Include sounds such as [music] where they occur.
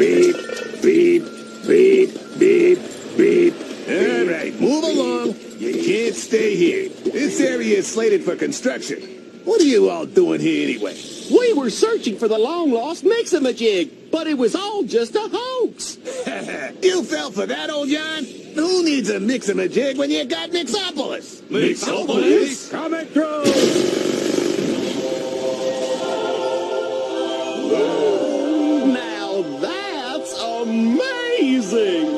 beep, beep, beep, beep, beep. All right, move along. You can't stay here. This area is slated for construction. What are you all doing here anyway? We were searching for the long-lost Mix-a-Majig, but it was all just a hoax. [laughs] you fell for that, old John? Who needs a mix-a-majig when you got Mixopolis? Mixopolis? Coming through! amazing.